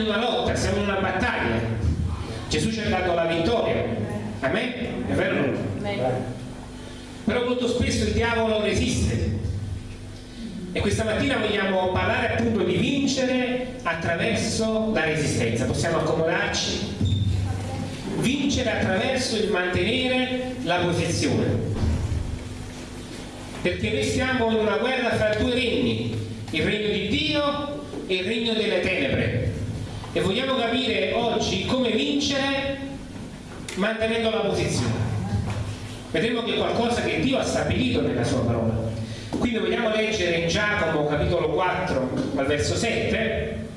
siamo in una lotta, siamo in una battaglia. Gesù ci ha dato la vittoria. Amen? È vero? Però molto spesso il diavolo resiste. E questa mattina vogliamo parlare appunto di vincere attraverso la resistenza. Possiamo accomodarci? Vincere attraverso il mantenere la posizione. Perché noi stiamo in una guerra fra due regni, il regno di Dio e il regno delle tenebre. E vogliamo capire oggi come vincere mantenendo la posizione. Vedremo che è qualcosa che Dio ha stabilito nella sua parola. Quindi vogliamo leggere in Giacomo capitolo 4 al verso 7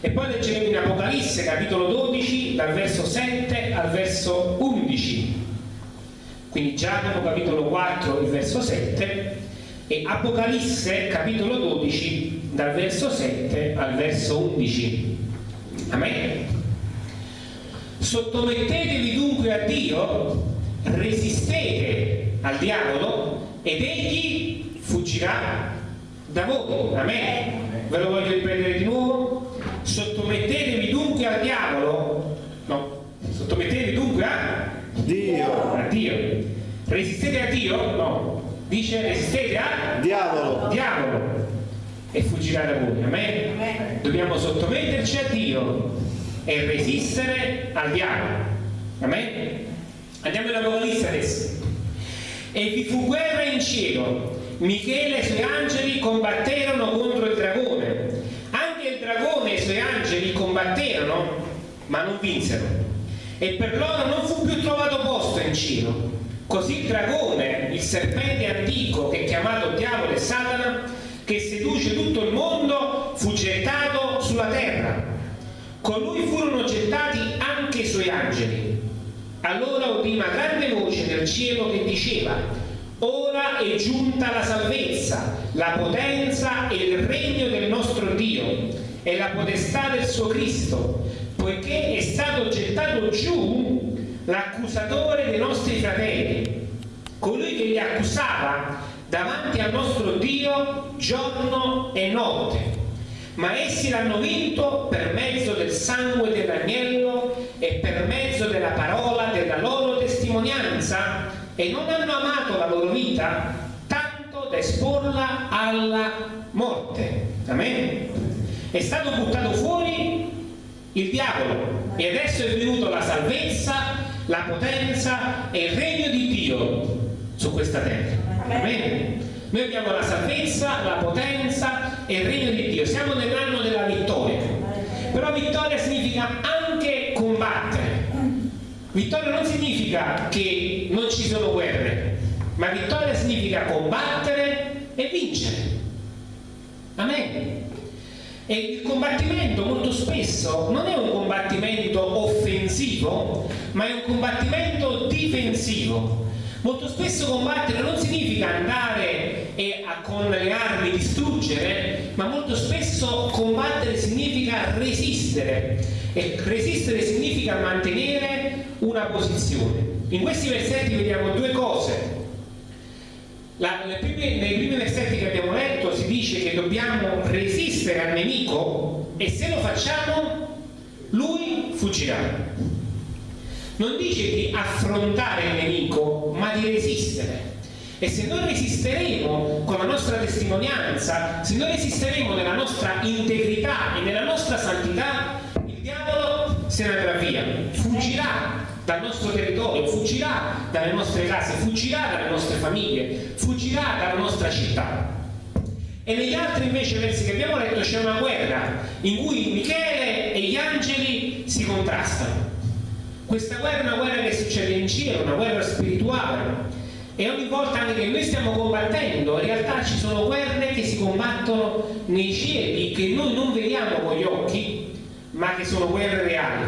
e poi leggeremo in Apocalisse capitolo 12 dal verso 7 al verso 11. Quindi Giacomo capitolo 4 il verso 7 e Apocalisse capitolo 12 dal verso 7 al verso 11. Amen. Sottomettetevi dunque a Dio resistete al diavolo ed egli fuggirà da voi. Amen. Ve lo voglio ripetere di nuovo. Sottomettetevi dunque al diavolo. No, sottomettetevi dunque a Dio. A Dio. Resistete a Dio? No. Dice resistete a Diavolo. diavolo e fuggirà da voi. Amen. Amen. Dobbiamo sottometterci a Dio e resistere al diavolo. Amen. Andiamo in Apocalisse adesso. E vi fu guerra in cielo. Michele e i suoi angeli combatterono contro il dragone. Anche il dragone e i suoi angeli combatterono, ma non vinsero. E per loro non fu più trovato posto in cielo. Così il dragone, il serpente antico che è chiamato diavolo e Satana, seduce tutto il mondo, fu gettato sulla terra. Con lui furono gettati anche i suoi angeli. Allora udì una grande voce nel cielo che diceva Ora è giunta la salvezza, la potenza e il regno del nostro Dio e la potestà del suo Cristo, poiché è stato gettato giù l'accusatore dei nostri fratelli, colui che li accusava davanti al nostro Dio giorno e notte. Ma essi l'hanno vinto per mezzo del sangue dell'agnello e per mezzo della parola della loro testimonianza e non hanno amato la loro vita tanto da esporla alla morte. Amen. È stato buttato fuori il diavolo e adesso è venuta la salvezza, la potenza e il regno di Dio su questa terra. Amen. Noi abbiamo la salvezza, la potenza e il regno di Dio. Siamo nell'anno della vittoria. Però vittoria significa anche combattere. Vittoria non significa che non ci sono guerre, ma vittoria significa combattere e vincere. Amen. E il combattimento molto spesso non è un combattimento offensivo, ma è un combattimento difensivo. Molto spesso combattere non significa andare e a, con le armi distruggere, ma molto spesso combattere significa resistere e resistere significa mantenere una posizione. In questi versetti vediamo due cose. La- nei, primi, nei primi versetti che abbiamo letto si dice che dobbiamo resistere al nemico e se lo facciamo lui fuggirà non dice di affrontare il nemico, ma di resistere. E se noi resisteremo con la nostra testimonianza, se noi resisteremo nella nostra integrità e nella nostra santità, il diavolo se ne andrà via, fuggirà dal nostro territorio, fuggirà dalle nostre case, fuggirà dalle nostre famiglie, fuggirà dalla nostra città. E negli altri invece versi che abbiamo letto c'è una guerra in cui Michele e gli angeli si contrastano. Questa guerra è una guerra che succede in cielo, una guerra spirituale. E ogni volta che noi stiamo combattendo, in realtà ci sono guerre che si combattono nei cieli, che noi non vediamo con gli occhi, ma che sono guerre reali.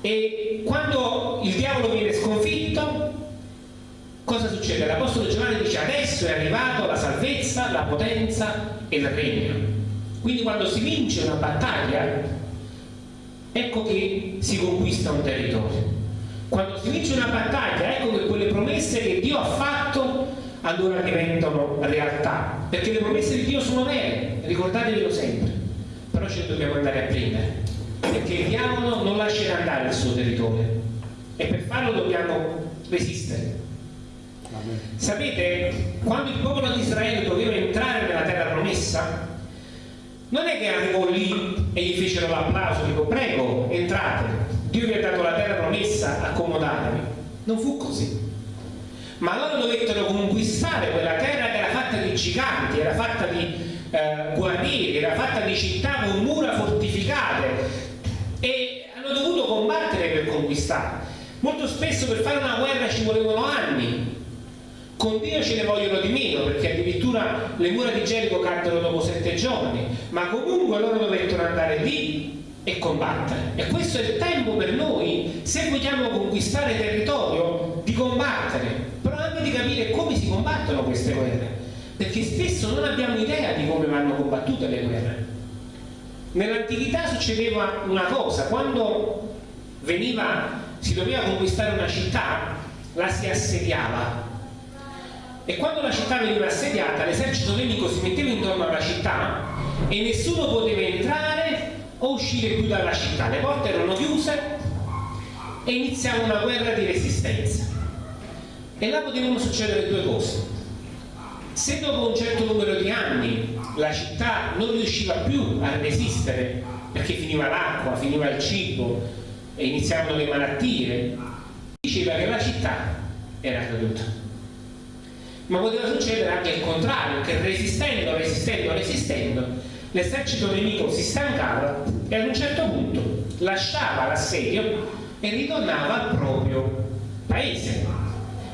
E quando il diavolo viene sconfitto, cosa succede? L'Apostolo Giovanni dice adesso è arrivato la salvezza, la potenza e il regno. Quindi quando si vince una battaglia, ecco che si conquista un territorio. Quando si vince una battaglia, ecco che quelle promesse che Dio ha fatto allora diventano realtà, perché le promesse di Dio sono vere, ricordatevelo sempre. Però ce li dobbiamo andare a prendere, perché il diavolo non lascerà andare il suo territorio e per farlo dobbiamo resistere. Sapete, quando il popolo di Israele doveva entrare nella terra promessa, non è che arrivò lì e gli fecero l'applauso, dico prego, entrate, Dio vi ha dato la terra promessa, accomodatevi. Non fu così. Ma loro dovettero conquistare quella terra che era fatta di giganti, era fatta di eh, guarnieri, era fatta di città con mura fortificate e hanno dovuto combattere per conquistare. Molto spesso per fare una guerra ci volevano anni, con Dio ce ne vogliono di meno perché addirittura le mura di Gerico caddero dopo sette giorni ma comunque loro dovettero andare lì e combattere. E questo è il tempo per noi se vogliamo conquistare territorio di combattere però anche di capire come si combattono queste guerre. Perché spesso non abbiamo idea di come vanno combattute le guerre. Nell'antichità succedeva una cosa quando veniva si doveva conquistare una città la si assediava e quando la città veniva assediata l'esercito nemico si metteva intorno alla città e nessuno poteva entrare o uscire più dalla città. Le porte erano chiuse e iniziava una guerra di resistenza. E là potevano succedere due cose. Se dopo un certo numero di anni la città non riusciva più a resistere perché finiva l'acqua, finiva il cibo e iniziavano le malattie diceva che la città era caduta ma poteva succedere anche il contrario, che resistendo, resistendo, resistendo, l'esercito nemico si stancava e ad un certo punto lasciava l'assedio e ritornava al proprio paese.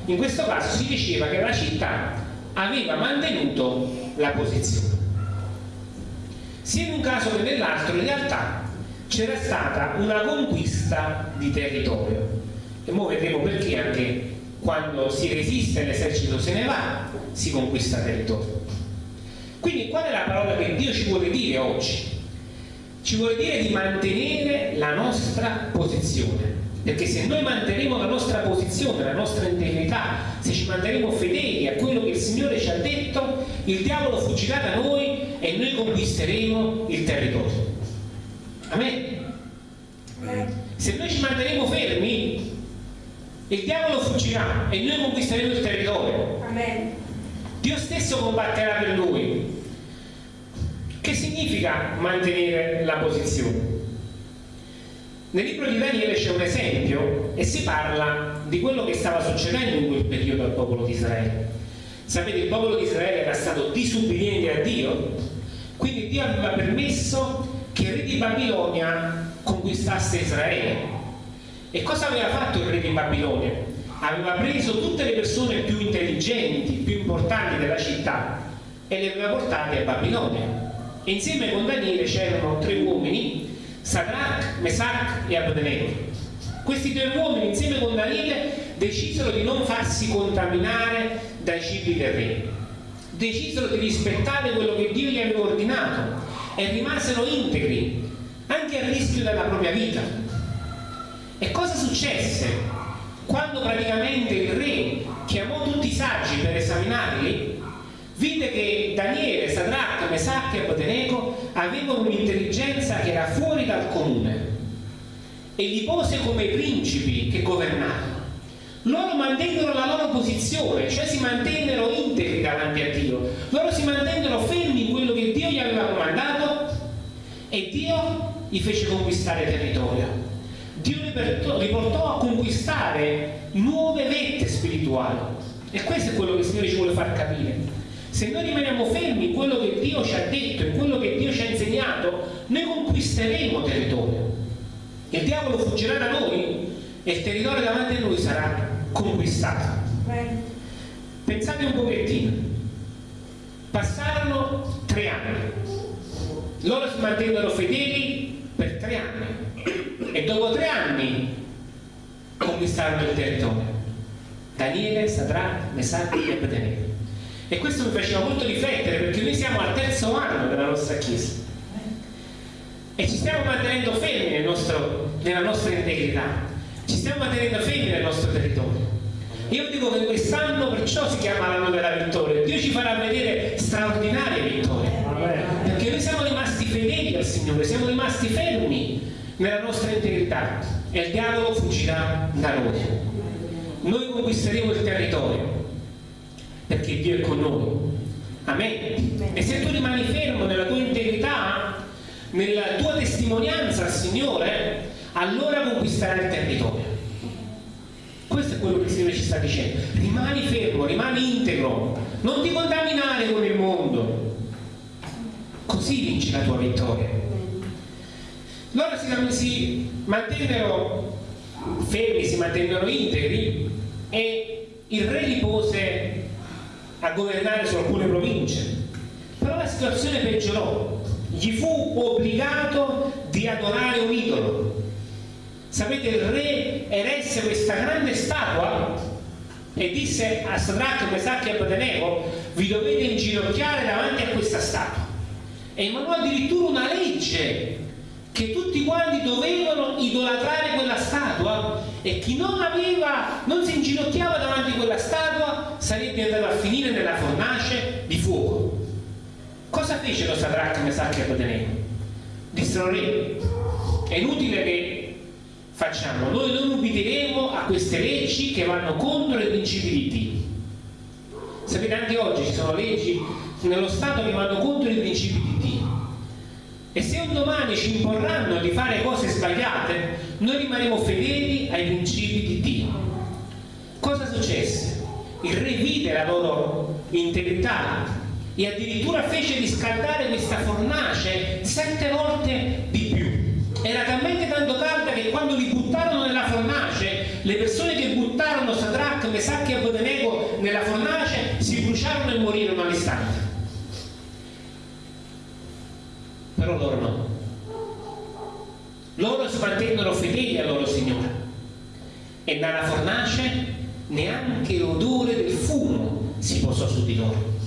In questo caso si diceva che la città aveva mantenuto la posizione. Sia in un caso che nell'altro in realtà c'era stata una conquista di territorio e ora vedremo perché anche quando si resiste l'esercito se ne va, si conquista territorio. Quindi qual è la parola che Dio ci vuole dire oggi? Ci vuole dire di mantenere la nostra posizione, perché se noi manterremo la nostra posizione, la nostra integrità, se ci manterremo fedeli a quello che il Signore ci ha detto, il diavolo fuggirà da noi e noi conquisteremo il territorio. Amen? Se noi ci manterremo fermi, il diavolo fuggirà e noi conquisteremo il territorio. Amen. Dio stesso combatterà per lui. Che significa mantenere la posizione? Nel libro di Daniele c'è un esempio e si parla di quello che stava succedendo in quel periodo al popolo di Israele. Sapete, il popolo di Israele era stato disubbidiente a Dio, quindi Dio aveva permesso che il re di Babilonia conquistasse Israele e cosa aveva fatto il re di Babilonia? Aveva preso tutte le persone più intelligenti, più importanti della città e le aveva portate a Babilonia. Insieme con Daniele c'erano tre uomini, Sadrach, Mesach e Abednego. Questi tre uomini insieme con Daniele decisero di non farsi contaminare dai cibi del re. Decisero di rispettare quello che Dio gli aveva ordinato e rimasero integri, anche a rischio della propria vita e cosa successe? Quando praticamente il re chiamò tutti i saggi per esaminarli, vide che Daniele, Sadrach, Mesach e Abednego avevano un'intelligenza che era fuori dal comune e li pose come principi che governavano. Loro mantennero la loro posizione, cioè si mantennero integri davanti a Dio. Loro si mantennero fermi in quello che Dio gli aveva comandato e Dio gli fece conquistare territorio. Dio li portò a conquistare nuove vette spirituali. E questo è quello che il Signore ci vuole far capire. Se noi rimaniamo fermi in quello che Dio ci ha detto in quello che Dio ci ha insegnato noi conquisteremo territorio. Il diavolo fuggirà da noi e il territorio davanti a noi sarà conquistato. Pensate un pochettino. Passarono tre anni. Loro si mantennero fedeli per tre anni e dopo tre anni conquistarono il territorio. Daniele, Sadrach, Mesach e Abednego. E questo mi faceva molto riflettere perché noi siamo al terzo anno della nostra chiesa. E ci stiamo mantenendo fermi nel nostro, nella nostra integrità. Ci stiamo mantenendo fermi nel nostro territorio. Io dico che quest'anno perciò si chiama l'anno della vittoria. Dio ci farà vedere straordinarie vittorie. Perché noi siamo rimasti fedeli al Signore rimasti fermi nella nostra integrità e il diavolo fuggirà da noi. Noi conquisteremo il territorio perché Dio è con noi. Amen. E se tu rimani fermo nella tua integrità, nella tua testimonianza al Signore, allora conquisterai il territorio. Questo è quello che il Signore ci sta dicendo. Rimani fermo, rimani integro, non ti contaminare con il mondo. Così vinci la tua vittoria. Loro si, si mantennero fermi, si mantennero integri e il re li pose a governare su alcune province. Però la situazione peggiorò. Gli fu obbligato di adorare un idolo Sapete, il re eresse questa grande statua e disse a Sadrach, Mesach e Abednego vi dovete inginocchiare davanti a questa statua e emanò addirittura una legge che tutti quanti dovevano idolatrare quella statua e chi non aveva, non si inginocchiava davanti a quella statua sarebbe andato a finire nella fornace di fuoco cosa fecero Sadrach, Mesach e Abednego? dissero re è inutile che facciamo? Noi non ubbidiremo a queste leggi che vanno contro i principi di Dio. Sapete, anche oggi ci sono leggi nello Stato che vanno contro i principi di Dio. E se un domani ci imporranno di fare cose sbagliate, noi rimarremo fedeli ai principi di Dio. Cosa successe? Il re vide la loro integrità e addirittura fece riscaldare questa fornace sette volte di era talmente tanto calda che quando li buttarono nella fornace le persone che buttarono Sadrach, Mesach e Abednego nella fornace si bruciarono e morirono all'istante però loro no. Loro si mantennero fedeli al loro Signore. E dalla fornace neanche l'odore del fumo si posò su di loro.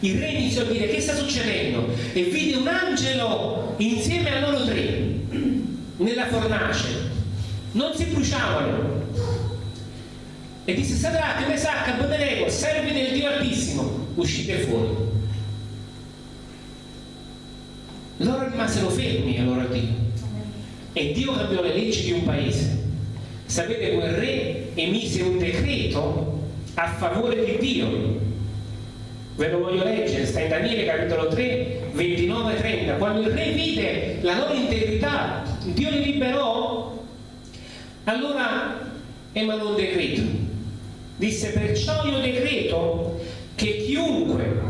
Il re iniziò a dire che sta succedendo? E vide un angelo insieme a loro tre nella fornace. Non si bruciavano. E disse Sadrach, Mesach, Abednego servi del Dio Altissimo. Uscite fuori loro rimasero fermi allora Dio. E Dio cambiò le leggi di un paese. Sapete quel re emise un decreto a favore di Dio. Ve lo voglio leggere, sta in Daniele capitolo 3 29 30 quando il re vide la loro integrità Dio li liberò allora emanò un decreto. Disse perciò io decreto che chiunque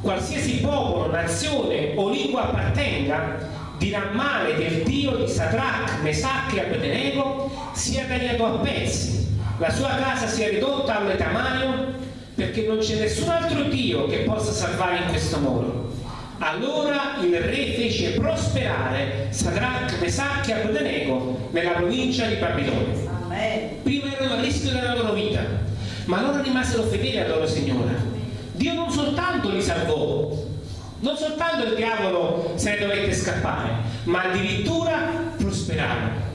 qualsiasi popolo, nazione o lingua appartenga dirà male del Dio di Sadrach, Mesach e Abednego sia tagliato a pezzi la sua casa sia ridotta al tamaglio perché non c'è nessun altro Dio che possa salvare in questo modo. Allora il re fece prosperare Sadrach, Mesach e Abednego nella provincia di Babilonia. Prima erano a rischio della loro vita, ma loro rimasero fedeli al loro Signore. Dio non soltanto li salvò, non soltanto il diavolo se ne dovette scappare, ma addirittura prosperarono.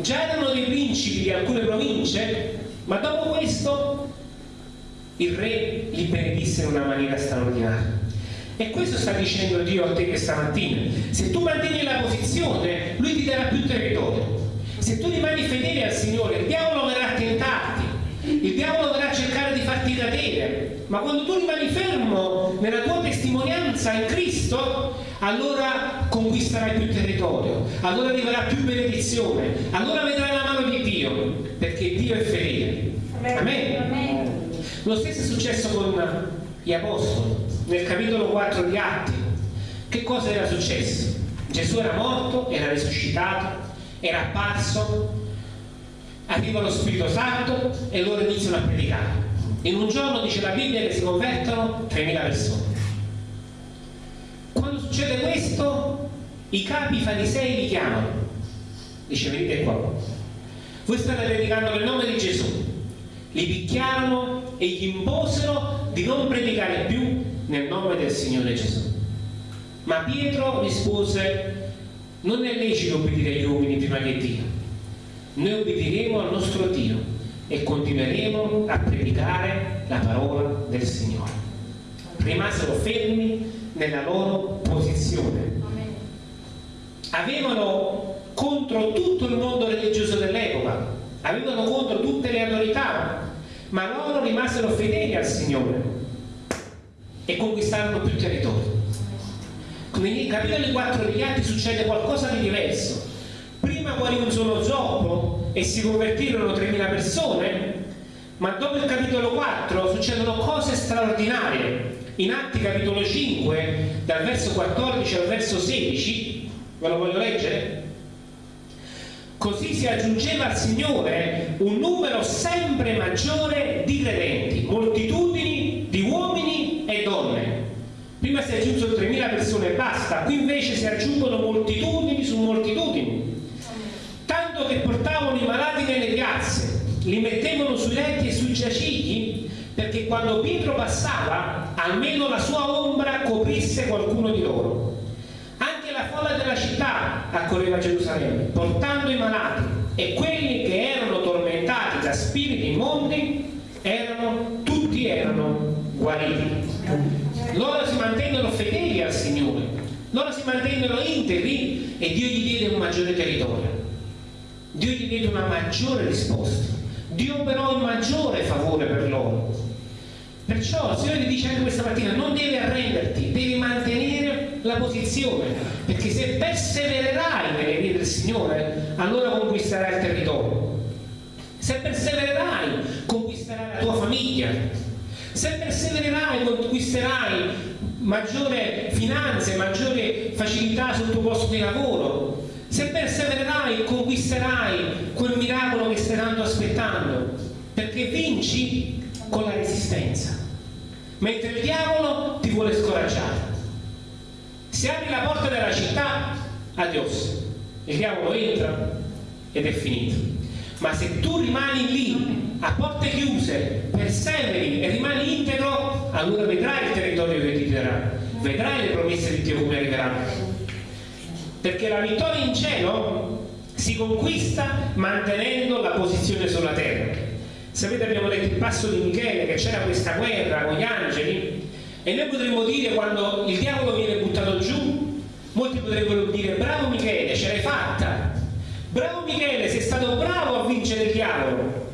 Già erano dei principi di alcune province, ma dopo questo il re li benedisse in una maniera straordinaria. E questo sta dicendo Dio a te questa mattina. Se tu mantieni la posizione, Lui ti darà più territorio. Se tu rimani fedele al Signore, il diavolo verrà a tentarti, il diavolo verrà a cercare di cadere. Ma quando tu rimani fermo nella tua testimonianza in Cristo, allora conquisterai più territorio, allora arriverà più benedizione, allora vedrai la mano di Dio, perché Dio è fedele. Amen. Amen. Lo stesso è successo con gli apostoli, nel capitolo 4 di Atti. Che cosa era successo? Gesù era morto, era risuscitato, era apparso, arriva lo Spirito Santo e loro iniziano a predicare. In un giorno dice la Bibbia che si convertono 3.000 persone. Quando succede questo, i capi farisei li chiamano. Dice venite qua. Voi state predicando nel nome di Gesù li picchiarono e gli imposero di non predicare più nel nome del Signore Gesù. Ma Pietro rispose, non è lecito obbedire agli uomini prima che Dio. Noi obbediremo al nostro Dio e continueremo a predicare la parola del Signore. Rimasero fermi nella loro posizione. avevano contro tutto il mondo religioso dell'epoca, avevano contro tutte le autorità, ma loro rimasero fedeli al Signore e conquistarono più territorio. Nei capitoli 4 degli Atti succede qualcosa di diverso. Prima guarì un solo zoppo e si convertirono 3.000 persone, ma dopo il capitolo 4 succedono cose straordinarie. In Atti capitolo 5, dal verso 14 al verso 16, ve lo voglio leggere? Così si aggiungeva al Signore un numero sempre maggiore di credenti, moltitudini di uomini e donne. Prima si aggiunsero 3.000 persone e basta, qui invece si aggiungono moltitudini su moltitudini. Tanto che portavano i malati nelle piazze, li mettevano sui letti e sui giacichi, perché quando Pietro passava, almeno la sua ombra coprisse qualcuno di loro folla della città accorreva a Gerusalemme, portando i malati e quelli che erano tormentati da spiriti immondi erano, tutti erano guariti. Loro si mantengono fedeli al Signore, loro si mantengono integri e Dio gli diede un maggiore territorio. Dio gli diede una maggiore risposta. Dio operò un maggiore favore per loro. Perciò il Signore ti dice anche questa mattina, non devi arrenderti, devi mantenere la posizione, perché se persevererai nelle vie del Signore, allora conquisterai il territorio. Se persevererai, conquisterai la tua famiglia. Se persevererai, conquisterai maggiore finanze, maggiore facilità sul tuo posto di lavoro. Se persevererai, conquisterai quel miracolo che stai tanto aspettando, perché vinci con la resistenza mentre il diavolo ti vuole scoraggiare. Se apri la porta della città, adios, il diavolo entra ed è finito. Ma se tu rimani lì, a porte chiuse, perseveri e rimani integro, allora vedrai il territorio che ti darà, vedrai le promesse di Dio come arriveranno. Perché la vittoria in cielo si conquista mantenendo la posizione sulla terra. Sapete abbiamo letto il passo di Michele che c'era questa guerra con gli angeli e noi potremmo dire quando il diavolo viene buttato giù, molti potrebbero dire bravo Michele, ce l'hai fatta, bravo Michele, sei stato bravo a vincere il diavolo.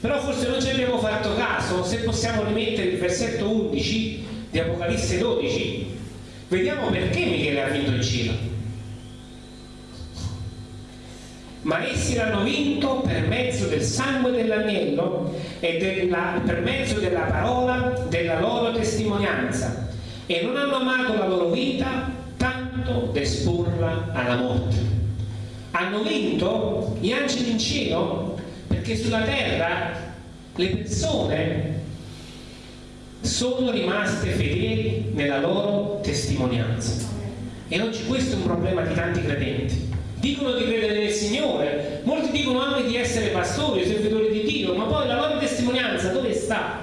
Però forse non ci abbiamo fatto caso, se possiamo rimettere il versetto 11 di Apocalisse 12, vediamo perché Michele ha vinto il cielo. ma essi l'hanno vinto per mezzo del sangue dell'agnello e della, per mezzo della parola della loro testimonianza e non hanno amato la loro vita tanto da esporla alla morte. Hanno vinto gli angeli in cielo perché sulla terra le persone sono rimaste fedeli nella loro testimonianza. E oggi questo è un problema di tanti credenti dicono di credere nel Signore, molti dicono anche di essere pastori, servitori di Dio, ma poi la loro testimonianza dove sta?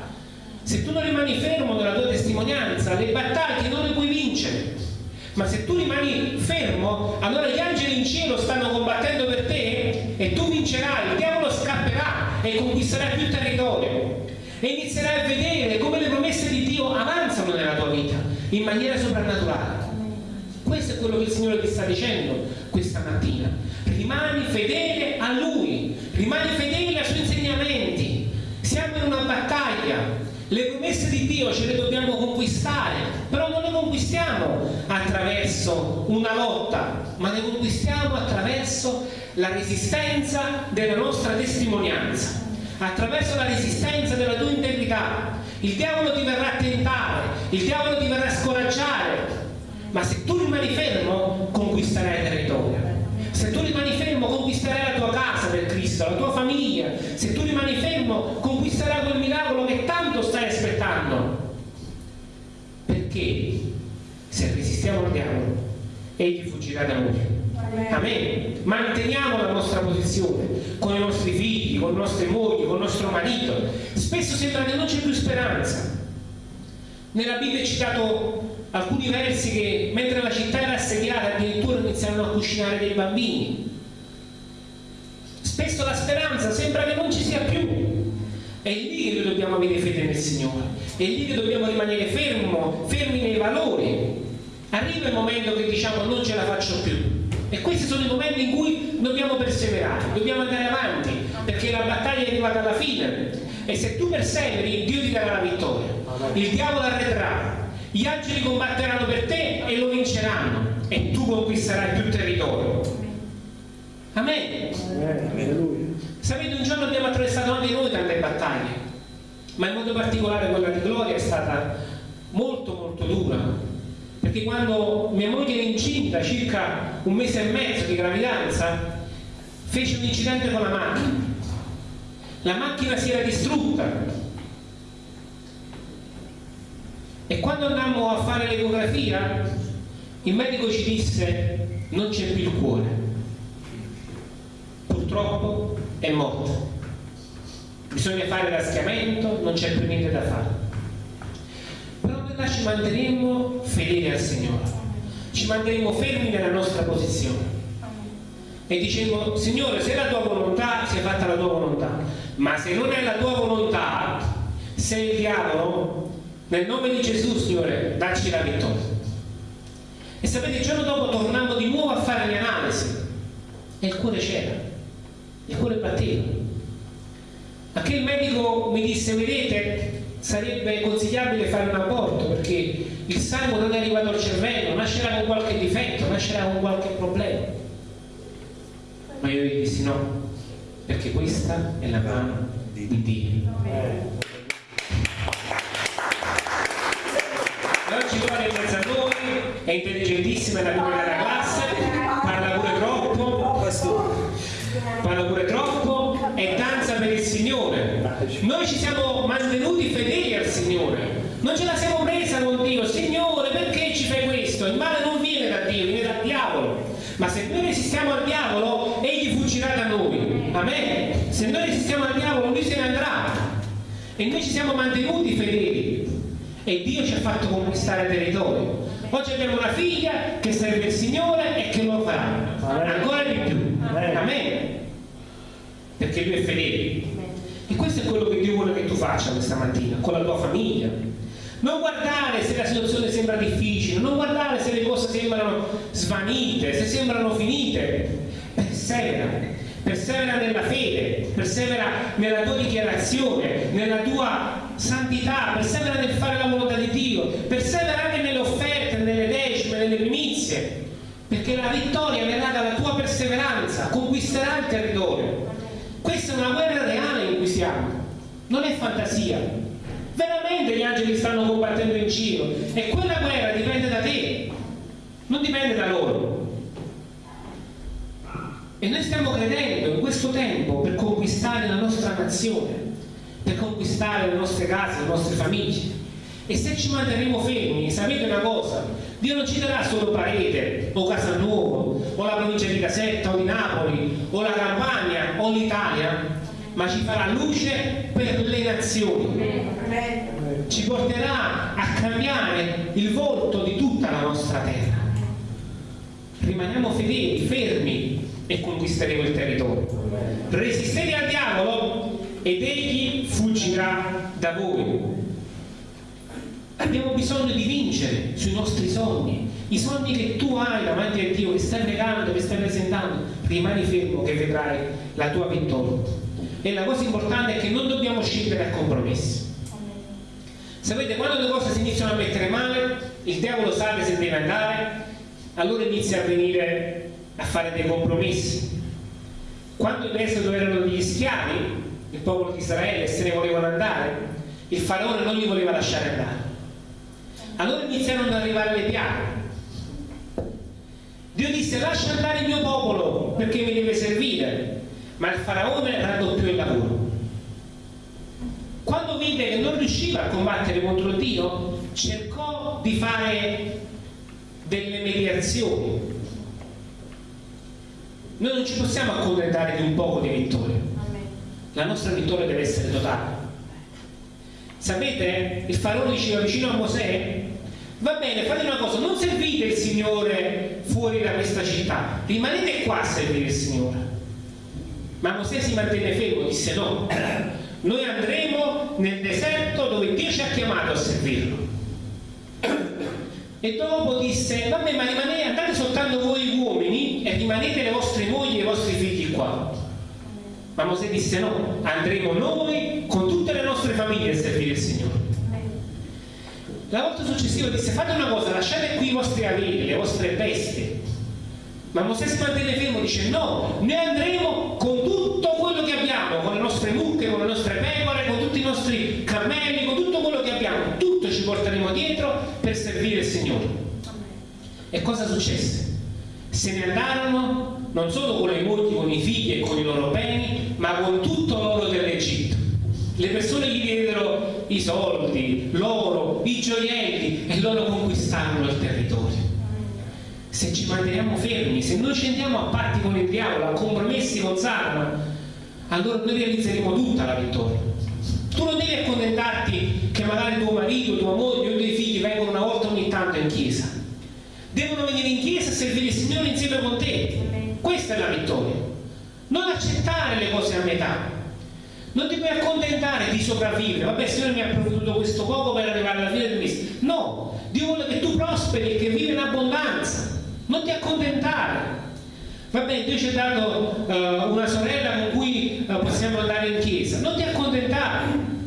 Se tu non rimani fermo nella tua testimonianza, le battaglie non le puoi vincere. Ma se tu rimani fermo, allora gli angeli in cielo stanno combattendo per te e tu vincerai, il diavolo scapperà e conquisterai più territorio. E inizierai a vedere come le promesse di Dio avanzano nella tua vita in maniera soprannaturale. Questo è quello che il Signore ti sta dicendo questa mattina. Rimani fedele a Lui, rimani fedele ai Suoi insegnamenti. Siamo in una battaglia. Le promesse di Dio ce le dobbiamo conquistare, però non le conquistiamo attraverso una lotta, ma le conquistiamo attraverso la resistenza della nostra testimonianza, attraverso la resistenza della tua integrità. Il diavolo ti verrà a tentare, il diavolo ti verrà a scoraggiare, ma se tu rimani fermo conquisterai territorio. Se tu rimani fermo conquisterai la tua casa per Cristo la tua famiglia. Se tu rimani fermo conquisterai quel miracolo che tanto stai aspettando. Perché? Se resistiamo al diavolo egli fuggirà da noi. Amen. Manteniamo la nostra posizione con i nostri figli, con le nostre mogli, con il nostro marito. Spesso sembra che non c'è più speranza. Nella Bibbia è citato alcuni versi che mentre la città era assediata addirittura iniziarono a cucinare dei bambini. Spesso la speranza sembra che non ci sia più. È lì che noi dobbiamo avere fede nel Signore, è lì che dobbiamo rimanere fermo, fermi nei valori. arriva il momento che diciamo non ce la faccio più. E questi sono i momenti in cui dobbiamo perseverare, dobbiamo andare avanti, perché la battaglia è arrivata alla fine. E se tu perseveri, Dio ti darà la vittoria. Il diavolo arretrà, gli angeli combatteranno per te e lo vinceranno. E tu conquisterai più territorio. Amen. Sapete, un giorno abbiamo attraversato anche noi tante battaglie, ma in modo particolare quella di Gloria è stata molto molto dura, perché quando mia moglie era incinta, circa un mese e mezzo di gravidanza, fece un incidente con la macchina. La macchina si era distrutta. E quando andammo a fare l'ecografia, il medico ci disse non c'è più il cuore. Purtroppo è morta. Bisogna fare raschiamento, non c'è più niente da fare. Però noi là ci manterremo fedeli al Signore, ci manterremo fermi nella nostra posizione. E dicevo Signore se è la tua volontà sia fatta la tua volontà ma se non è la tua volontà sei il diavolo nel nome di Gesù Signore dacci la vittoria. E sapete il giorno dopo tornando di nuovo a fare le analisi e il cuore c'era il cuore batteva. Anche il medico mi disse vedete sarebbe consigliabile fare un aborto perché il sangue non è arrivato al cervello nascerà con qualche difetto nascerà con qualche problema ma io gli dissi no, perché questa è la mano di Dio. E oggi Gloria è in mezzo a noi, è intelligentissima, è la prima della classe, parla pure troppo, parla pure troppo e danza per il Signore. Noi ci siamo mantenuti fedeli al Signore, non ce la siamo presa con Dio, Signore perché ci fai questo? Il male non viene da Dio, viene dal diavolo. Ma se noi resistiamo al diavolo, egli fuggirà da noi. Amen. Se noi resistiamo al diavolo, lui se ne andrà. E noi ci siamo mantenuti fedeli. E Dio ci ha fatto conquistare territorio. Oggi abbiamo una figlia che serve il Signore e che lo farà. Ancora di più. Amen. Perché lui è fedele. E questo è quello che Dio vuole che tu faccia questa mattina, con la tua famiglia, non guardare se la situazione sembra difficile, non guardare se le cose sembrano svanite, se sembrano finite. Persevera, persevera nella fede, persevera nella tua dichiarazione, nella tua santità, persevera nel fare la volontà di Dio, persevera anche nelle offerte, nelle decime, nelle primizie, perché la vittoria verrà dalla tua perseveranza, conquisterà il territorio. Questa è una guerra siamo, non è fantasia, veramente gli angeli stanno combattendo in giro. E quella guerra dipende da te non dipende da loro. E noi stiamo credendo in questo tempo per conquistare la nostra nazione per conquistare le nostre case, le nostre famiglie. E se ci manterremo fermi sapete una cosa? Dio non ci darà solo Parete o Casalnuovo o la provincia di Caserta o di Napoli o la Campania o l'Italia ma ci farà luce per le nazioni. Ci porterà a cambiare il volto di tutta la nostra terra. Rimaniamo fedeli, fermi e conquisteremo il territorio. Resistete al diavolo ed egli fuggirà da voi. Abbiamo bisogno di vincere sui nostri sogni, i sogni che tu hai davanti a Dio, che stai pregando, che stai presentando. Rimani fermo che vedrai la tua vittoria e la cosa importante è che non dobbiamo scendere a compromessi sapete quando le cose si iniziano a mettere male il diavolo sa che se deve andare allora inizia a venire a fare dei compromessi. Quando in esodo erano degli schiavi il popolo di Israele se ne volevano andare il faraone non li voleva lasciare andare. Allora iniziarono ad arrivare le piaghe. Dio disse lascia andare il mio popolo perché mi deve servire ma il faraone raddoppiò il lavoro. Quando vide che non riusciva a combattere contro Dio, cercò di fare delle mediazioni. Noi non ci possiamo accontentare di un poco di vittoria. La nostra vittoria deve essere totale. Sapete, il faraone diceva vicino a Mosè, va bene, fate una cosa, non servite il Signore fuori da questa città, rimanete qua a servire il Signore. Ma Mosè si mantenne fermo, disse no, noi andremo nel deserto dove Dio ci ha chiamato a servirlo. e dopo disse vabbè ma rimanete, andate soltanto voi uomini e rimanete le vostre mogli e i vostri figli qua. Ma Mosè disse no andremo noi con tutte le nostre famiglie a servire il Signore. La volta successiva disse fate una cosa lasciate qui i vostri averi le vostre bestie ma Mosè si mantenne fermo dice no noi andremo con tutto quello che abbiamo con le nostre mucche con le nostre pecore con tutti i nostri cammelli con tutto quello che abbiamo tutto ci porteremo dietro per servire il Signore e cosa successe? se ne andarono non solo con le mogli, con i figli e con i loro beni, ma con tutto l'oro dell'Egitto. Le persone gli diedero i soldi, l'oro, i gioielli e loro conquistarono il territorio. Se ci manteniamo fermi, se noi ci andiamo a patti con il diavolo, a compromessi con Satana, allora noi realizzeremo tutta la vittoria. Tu non devi accontentarti che magari tuo marito, tua moglie o i tuoi figli vengono una volta ogni tanto in chiesa devono venire in chiesa a servire il Signore insieme con te. Questa è la vittoria. Non accettare le cose a metà. Non ti puoi accontentare di sopravvivere. Vabbè, il Signore mi ha provveduto questo poco per arrivare alla fine del mese. No, Dio vuole che tu prosperi e che vivi in abbondanza. Non ti accontentare. Vabbè, Dio ci ha dato uh, una sorella con cui uh, possiamo andare in chiesa. Non ti accontentare.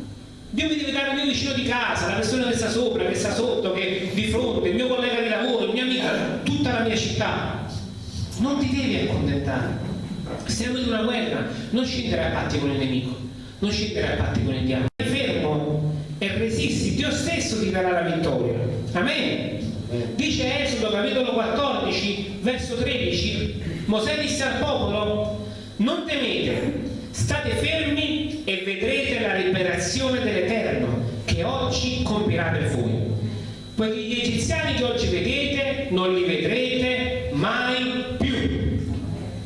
Dio mi deve dare il mio vicino di casa, la persona che sta sopra, che sta sotto, che di fronte, il mio collega di lavoro, il mio amico, tutta la mia città. Non ti devi accontentare. Siamo in una guerra, non scendere a patti con il nemico, non scendere a patti con il diavolo. Fermo e resisti, Dio stesso ti darà la vittoria. Amen. Dice 14, verso 13, Mosè disse al popolo, non temete, state fermi e vedrete la liberazione dell'Eterno che oggi compirà per voi. Poiché gli egiziani che oggi vedete non li vedrete mai più.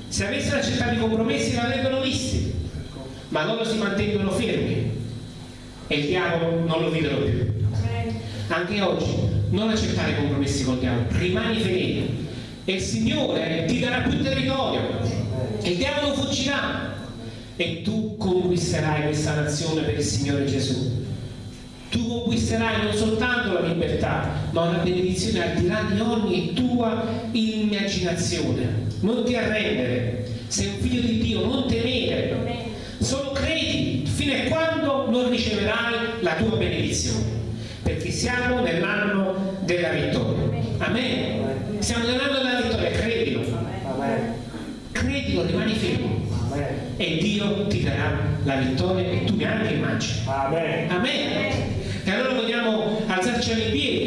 Se avessero accettato i compromessi l'avrebbero visti, ma loro si mantengono fermi e il diavolo non lo videro più. Anche oggi non accettare i compromessi col diavolo, rimani fedele e il Signore ti darà più territorio, il diavolo fuggirà e tu conquisterai questa nazione per il Signore Gesù. Tu conquisterai non soltanto la libertà, ma una benedizione al di là di ogni tua immaginazione. Non ti arrendere, sei un figlio di Dio, non temere. Solo credi fino a quando non riceverai la tua benedizione. Perché siamo nell'anno della vittoria. Amen. Siamo nell'anno della vittoria, credilo. Credilo, rimani fermo e Dio ti darà la vittoria e tu neanche immagini. Amen. Amen. E allora vogliamo alzarci in piedi